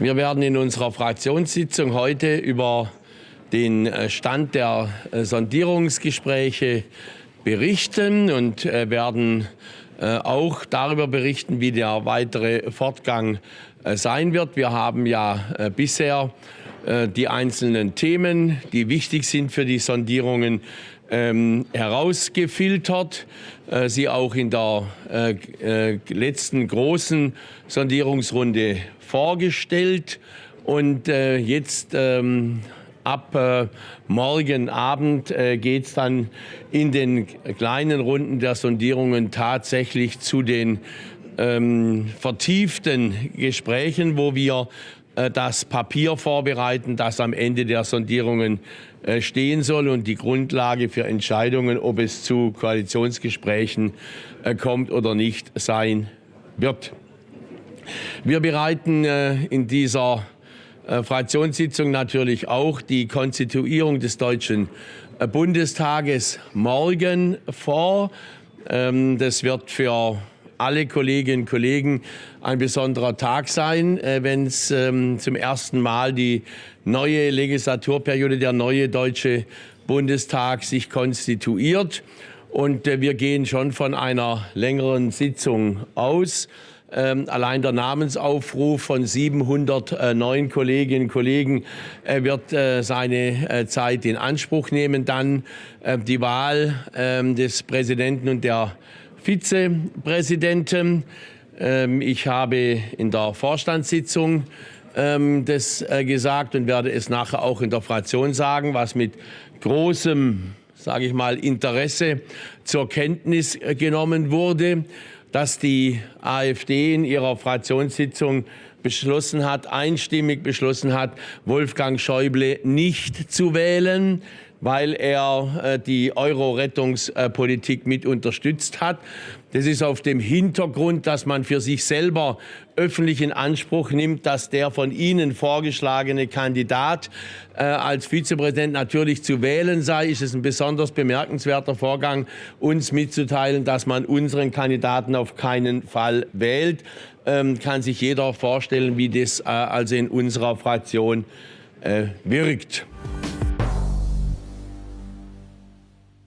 Wir werden in unserer Fraktionssitzung heute über den äh, Stand der äh, Sondierungsgespräche berichten und äh, werden auch darüber berichten, wie der weitere Fortgang sein wird. Wir haben ja bisher die einzelnen Themen, die wichtig sind für die Sondierungen, ähm, herausgefiltert, äh, sie auch in der äh, äh, letzten großen Sondierungsrunde vorgestellt. Und äh, jetzt ähm, ab äh, morgen Abend äh, geht es dann in den kleinen Runden der Sondierungen tatsächlich zu den ähm, vertieften Gesprächen, wo wir das Papier vorbereiten, das am Ende der Sondierungen äh, stehen soll und die Grundlage für Entscheidungen, ob es zu Koalitionsgesprächen äh, kommt oder nicht, sein wird. Wir bereiten in dieser Fraktionssitzung natürlich auch die Konstituierung des Deutschen Bundestages morgen vor. Ähm, das wird für alle Kolleginnen und Kollegen ein besonderer Tag sein, äh, wenn es ähm, zum ersten Mal die neue Legislaturperiode, der neue Deutsche Bundestag sich konstituiert. Und äh, wir gehen schon von einer längeren Sitzung aus. Ähm, allein der Namensaufruf von 709 Kolleginnen und Kollegen äh, wird äh, seine äh, Zeit in Anspruch nehmen. Dann äh, die Wahl ähm, des Präsidenten und der Vizepräsidenten. Ähm, ich habe in der Vorstandssitzung ähm, das äh, gesagt und werde es nachher auch in der Fraktion sagen, was mit großem, sage ich mal, Interesse zur Kenntnis äh, genommen wurde, dass die AfD in ihrer Fraktionssitzung beschlossen hat, einstimmig beschlossen hat, Wolfgang Schäuble nicht zu wählen weil er äh, die Euro-Rettungspolitik mit unterstützt hat. Das ist auf dem Hintergrund, dass man für sich selber öffentlich in Anspruch nimmt, dass der von Ihnen vorgeschlagene Kandidat äh, als Vizepräsident natürlich zu wählen sei, ist es ein besonders bemerkenswerter Vorgang, uns mitzuteilen, dass man unseren Kandidaten auf keinen Fall wählt. Ähm, kann sich jeder vorstellen, wie das äh, also in unserer Fraktion äh, wirkt.